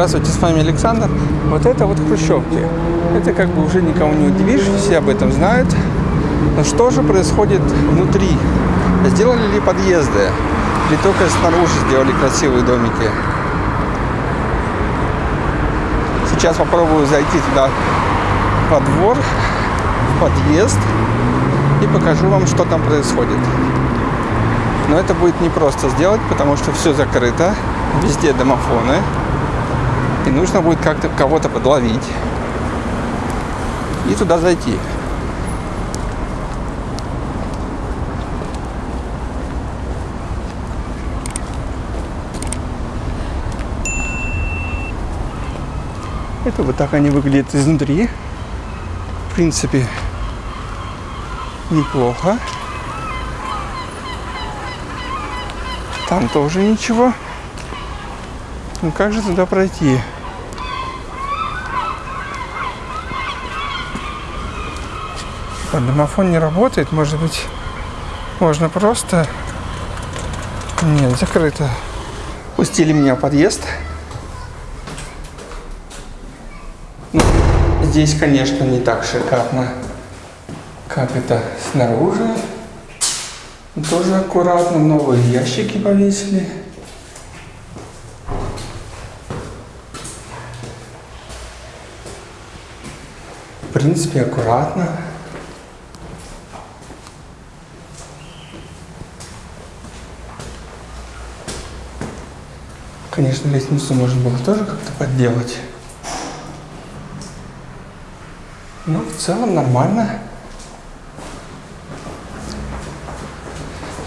Здравствуйте, с вами Александр. Вот это вот хрущевки. Это как бы уже никого не удивишь, все об этом знают. Но что же происходит внутри? Сделали ли подъезды? Или только снаружи сделали красивые домики? Сейчас попробую зайти туда во двор, в подъезд и покажу вам, что там происходит. Но это будет непросто сделать, потому что все закрыто, везде домофоны. И нужно будет как-то кого-то подловить и туда зайти. Это вот так они выглядят изнутри. В принципе, неплохо. Там тоже ничего. Ну как же туда пройти? А домофон не работает, может быть, можно просто... Нет, закрыто. Пустили меня в подъезд. Ну, здесь, конечно, не так шикарно, как это снаружи. Тоже аккуратно, новые ящики повесили. В принципе, аккуратно. Конечно, лестницу можно было тоже как-то подделать. Но в целом нормально.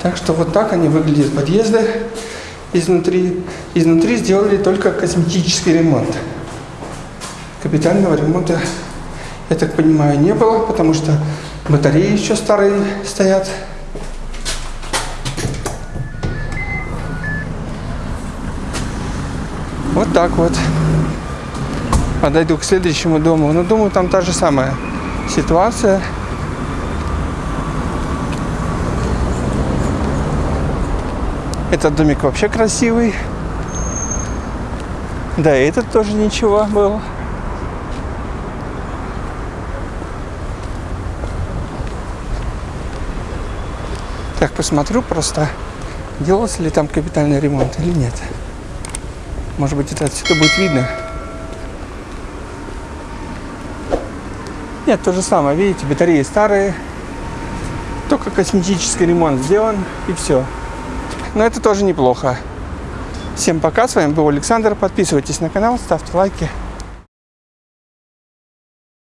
Так что вот так они выглядят подъезды изнутри. Изнутри сделали только косметический ремонт. Капитального ремонта, я так понимаю, не было, потому что батареи еще старые стоят. Вот так вот. Подойду к следующему дому. Но думаю, там та же самая ситуация. Этот домик вообще красивый. Да, и этот тоже ничего был. Так, посмотрю просто, делался ли там капитальный ремонт или нет. Может быть, это отсюда будет видно. Нет, то же самое. Видите, батареи старые. Только косметический ремонт сделан и все. Но это тоже неплохо. Всем пока. С вами был Александр. Подписывайтесь на канал, ставьте лайки.